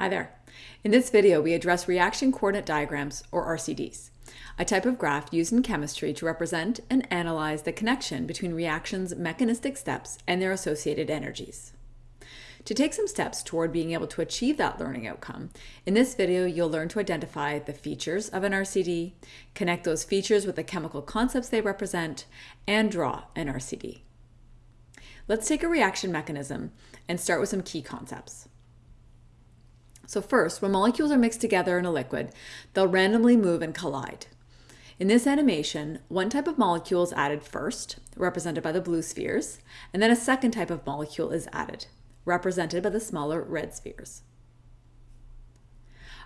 Hi there. In this video, we address reaction coordinate diagrams, or RCDs, a type of graph used in chemistry to represent and analyze the connection between reactions' mechanistic steps and their associated energies. To take some steps toward being able to achieve that learning outcome, in this video you'll learn to identify the features of an RCD, connect those features with the chemical concepts they represent, and draw an RCD. Let's take a reaction mechanism and start with some key concepts. So first, when molecules are mixed together in a liquid, they'll randomly move and collide. In this animation, one type of molecule is added first, represented by the blue spheres, and then a second type of molecule is added, represented by the smaller red spheres.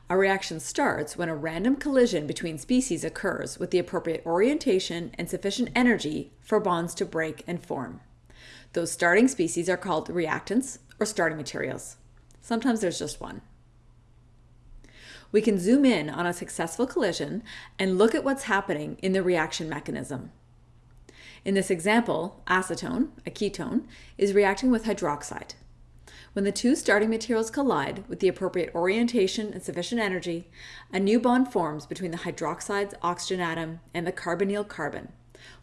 A reaction starts when a random collision between species occurs with the appropriate orientation and sufficient energy for bonds to break and form. Those starting species are called reactants or starting materials. Sometimes there's just one we can zoom in on a successful collision and look at what's happening in the reaction mechanism. In this example, acetone, a ketone, is reacting with hydroxide. When the two starting materials collide with the appropriate orientation and sufficient energy, a new bond forms between the hydroxide's oxygen atom and the carbonyl carbon,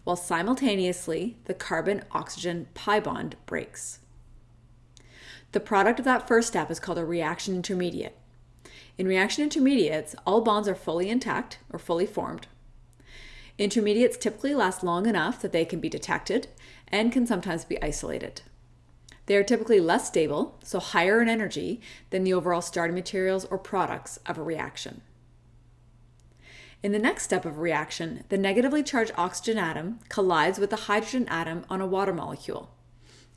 while simultaneously the carbon-oxygen pi bond breaks. The product of that first step is called a reaction intermediate, in reaction intermediates, all bonds are fully intact or fully formed. Intermediates typically last long enough that they can be detected and can sometimes be isolated. They are typically less stable, so higher in energy, than the overall starting materials or products of a reaction. In the next step of a reaction, the negatively charged oxygen atom collides with the hydrogen atom on a water molecule.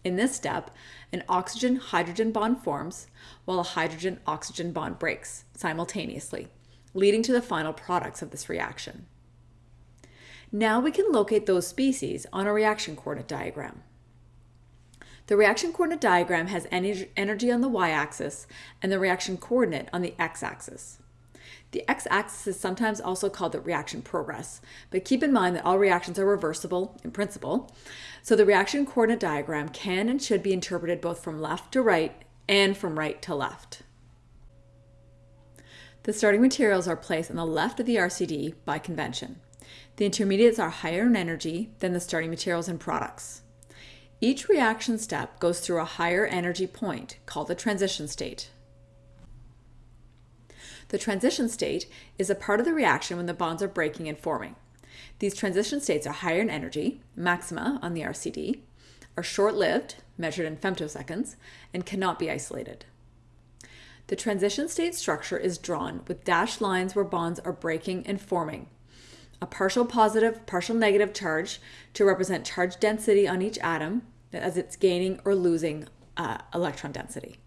In this step, an oxygen-hydrogen bond forms while a hydrogen-oxygen bond breaks simultaneously, leading to the final products of this reaction. Now we can locate those species on a reaction coordinate diagram. The reaction coordinate diagram has energy on the y-axis and the reaction coordinate on the x-axis. The x-axis is sometimes also called the reaction progress, but keep in mind that all reactions are reversible in principle, so the reaction coordinate diagram can and should be interpreted both from left to right and from right to left. The starting materials are placed on the left of the RCD by convention. The intermediates are higher in energy than the starting materials and products. Each reaction step goes through a higher energy point called the transition state. The transition state is a part of the reaction when the bonds are breaking and forming. These transition states are higher in energy, maxima on the RCD, are short-lived, measured in femtoseconds, and cannot be isolated. The transition state structure is drawn with dashed lines where bonds are breaking and forming. A partial positive, partial negative charge to represent charge density on each atom as it's gaining or losing uh, electron density.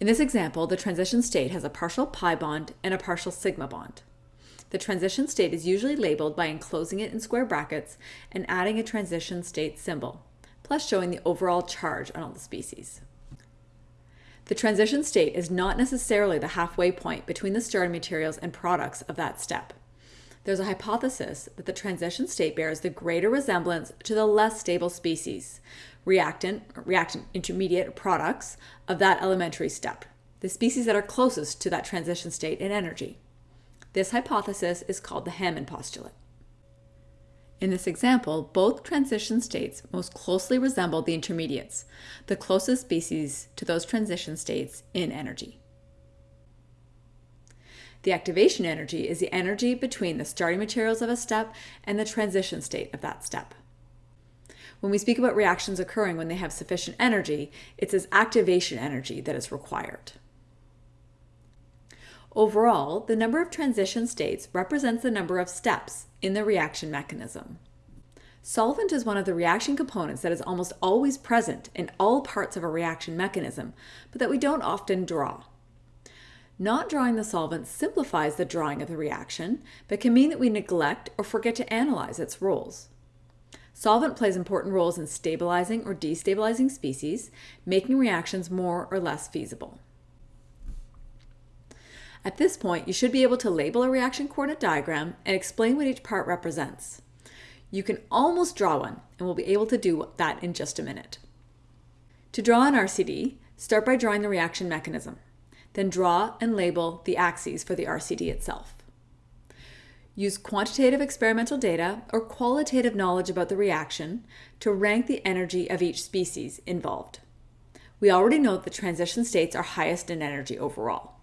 In this example, the transition state has a partial pi bond and a partial sigma bond. The transition state is usually labeled by enclosing it in square brackets and adding a transition state symbol, plus showing the overall charge on all the species. The transition state is not necessarily the halfway point between the starting materials and products of that step. There's a hypothesis that the transition state bears the greater resemblance to the less stable species, reactant, reactant intermediate products of that elementary step, the species that are closest to that transition state in energy. This hypothesis is called the Hammond postulate. In this example, both transition states most closely resemble the intermediates, the closest species to those transition states in energy. The activation energy is the energy between the starting materials of a step and the transition state of that step. When we speak about reactions occurring when they have sufficient energy, it's this activation energy that is required. Overall, the number of transition states represents the number of steps in the reaction mechanism. Solvent is one of the reaction components that is almost always present in all parts of a reaction mechanism, but that we don't often draw. Not drawing the solvent simplifies the drawing of the reaction, but can mean that we neglect or forget to analyze its roles. Solvent plays important roles in stabilizing or destabilizing species, making reactions more or less feasible. At this point, you should be able to label a reaction coordinate diagram and explain what each part represents. You can almost draw one, and we'll be able to do that in just a minute. To draw an RCD, start by drawing the reaction mechanism. Then draw and label the axes for the RCD itself. Use quantitative experimental data or qualitative knowledge about the reaction to rank the energy of each species involved. We already know that the transition states are highest in energy overall.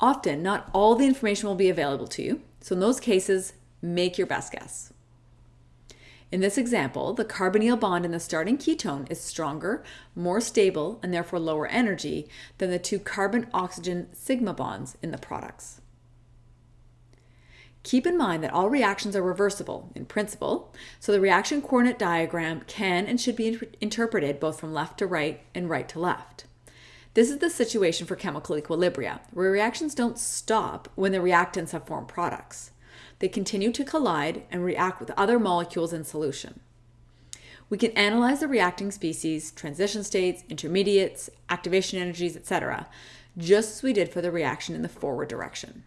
Often, not all the information will be available to you, so in those cases, make your best guess. In this example, the carbonyl bond in the starting ketone is stronger, more stable, and therefore lower energy than the two carbon-oxygen sigma bonds in the products. Keep in mind that all reactions are reversible in principle, so the reaction coordinate diagram can and should be interpreted both from left to right and right to left. This is the situation for chemical equilibria, where reactions don't stop when the reactants have formed products. They continue to collide and react with other molecules in solution. We can analyze the reacting species, transition states, intermediates, activation energies, etc., just as we did for the reaction in the forward direction.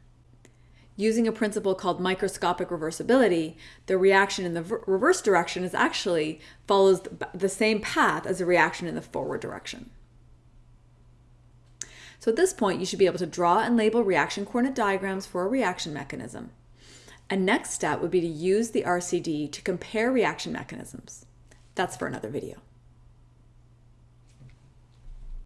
Using a principle called microscopic reversibility, the reaction in the reverse direction is actually follows the same path as the reaction in the forward direction. So at this point, you should be able to draw and label reaction coordinate diagrams for a reaction mechanism. A next step would be to use the RCD to compare reaction mechanisms. That's for another video.